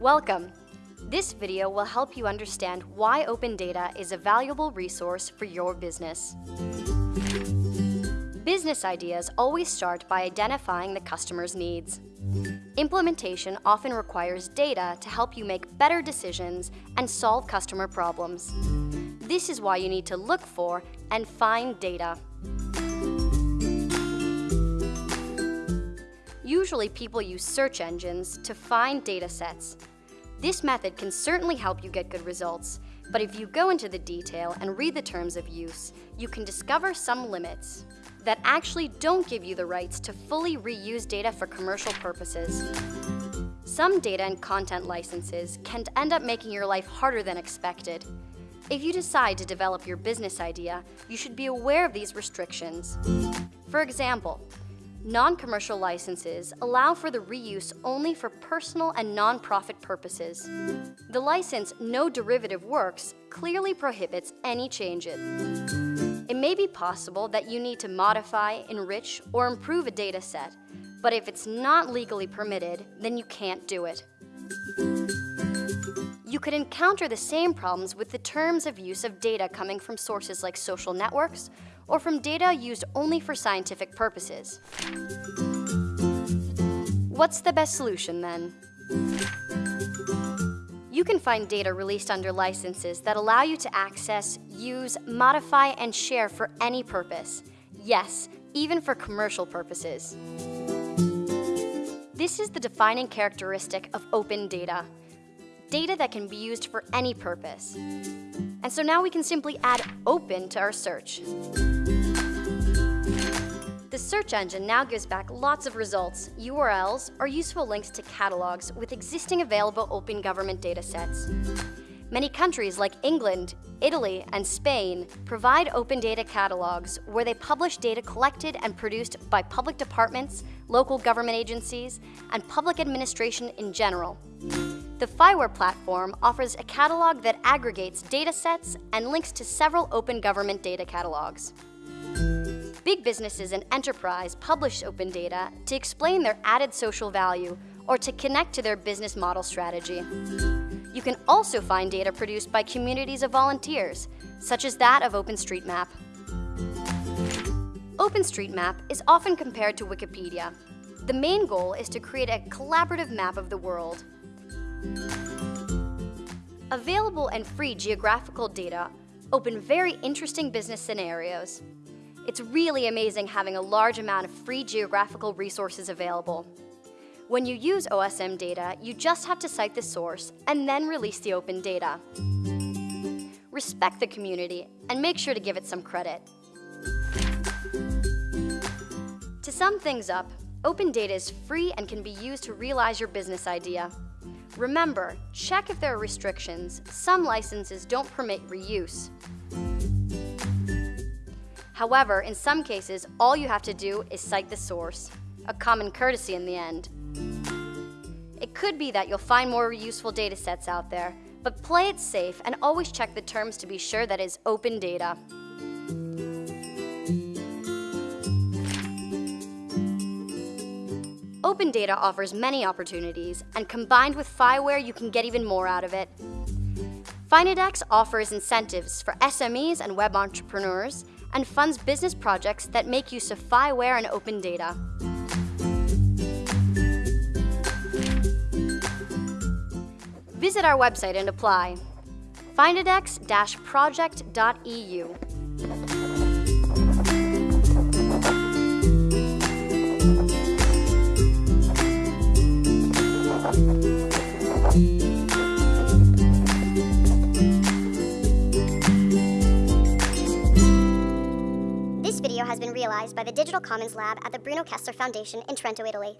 Welcome. This video will help you understand why open data is a valuable resource for your business. Business ideas always start by identifying the customer's needs. Implementation often requires data to help you make better decisions and solve customer problems. This is why you need to look for and find data. Usually people use search engines to find data sets. This method can certainly help you get good results, but if you go into the detail and read the terms of use, you can discover some limits that actually don't give you the rights to fully reuse data for commercial purposes. Some data and content licenses can end up making your life harder than expected. If you decide to develop your business idea, you should be aware of these restrictions. For example, non-commercial licenses allow for the reuse only for personal and non-profit purposes. The license No Derivative Works clearly prohibits any changes. It may be possible that you need to modify, enrich, or improve a data set, but if it's not legally permitted, then you can't do it. You could encounter the same problems with the terms of use of data coming from sources like social networks or from data used only for scientific purposes. What's the best solution then? You can find data released under licenses that allow you to access, use, modify, and share for any purpose. Yes, even for commercial purposes. This is the defining characteristic of open data. Data that can be used for any purpose. And so now we can simply add open to our search. The search engine now gives back lots of results, URLs, or useful links to catalogs with existing available open government datasets. Many countries like England, Italy, and Spain provide open data catalogs where they publish data collected and produced by public departments, local government agencies, and public administration in general. The FIWARE platform offers a catalog that aggregates data sets and links to several open government data catalogs. Big businesses and enterprise publish open data to explain their added social value or to connect to their business model strategy. You can also find data produced by communities of volunteers, such as that of OpenStreetMap. OpenStreetMap is often compared to Wikipedia. The main goal is to create a collaborative map of the world. Available and free geographical data open very interesting business scenarios. It's really amazing having a large amount of free geographical resources available. When you use OSM data, you just have to cite the source and then release the open data. Respect the community and make sure to give it some credit. To sum things up, open data is free and can be used to realize your business idea. Remember, check if there are restrictions. Some licenses don't permit reuse. However, in some cases, all you have to do is cite the source, a common courtesy in the end. It could be that you'll find more useful data sets out there, but play it safe and always check the terms to be sure that is open data. Open data offers many opportunities, and combined with FIWARE, you can get even more out of it. Finodex offers incentives for SMEs and web entrepreneurs and funds business projects that make use of FIWARE and open data. Visit our website and apply. Finodex-project.eu. This video has been realized by the Digital Commons Lab at the Bruno Kessler Foundation in Trento, Italy.